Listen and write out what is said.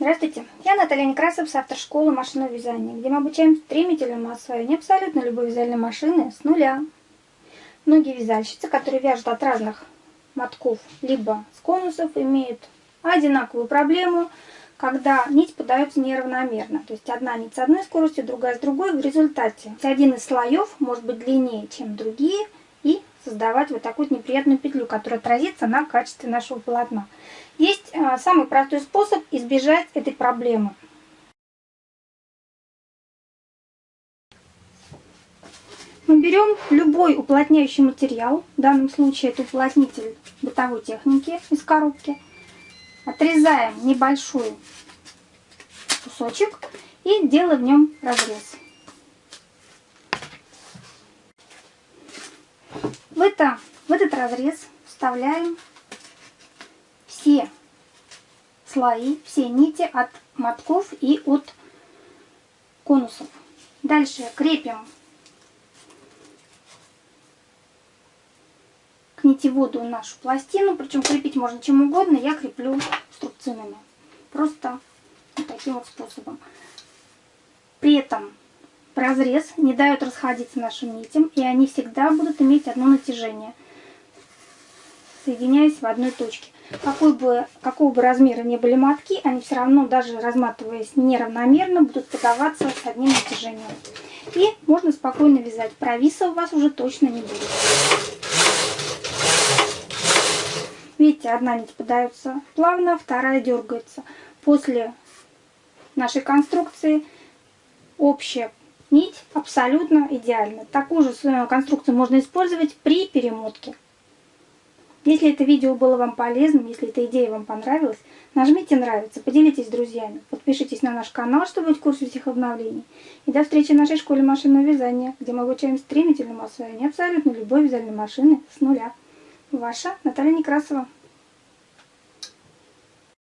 Здравствуйте, я Наталья Некрасов с автошколы машинного вязания, где мы обучаем стремительному освоению абсолютно любой вязальной машины с нуля. Многие вязальщицы, которые вяжут от разных мотков, либо с конусов, имеют одинаковую проблему, когда нить подается неравномерно. То есть одна нить с одной скоростью, другая с другой. В результате один из слоев может быть длиннее, чем другие, создавать вот такую неприятную петлю, которая отразится на качестве нашего полотна. Есть а, самый простой способ избежать этой проблемы. Мы берем любой уплотняющий материал, в данном случае это уплотнитель бытовой техники из коробки, отрезаем небольшой кусочек и делаем в нем разрез. В, это, в этот разрез вставляем все слои, все нити от мотков и от конусов. Дальше крепим к нитеводу нашу пластину, причем крепить можно чем угодно, я креплю струбцинами. Просто вот таким вот способом. При этом разрез не дает расходиться нашим нитям, и они всегда будут иметь одно натяжение, соединяясь в одной точке. Какой бы, какого бы размера не были мотки, они все равно, даже разматываясь неравномерно, будут подаваться с одним натяжением. И можно спокойно вязать. Провиса у вас уже точно не будет. Видите, одна нить подается плавно, вторая дергается. После нашей конструкции общая нить абсолютно идеальна. Такую же конструкцию можно использовать при перемотке. Если это видео было вам полезным, если эта идея вам понравилась, нажмите нравится, поделитесь с друзьями, подпишитесь на наш канал, чтобы быть в курсе всех обновлений. И до встречи в нашей школе машинного вязания, где мы обучаем стремительному освоению абсолютно любой вязальной машины с нуля. Ваша Наталья Некрасова.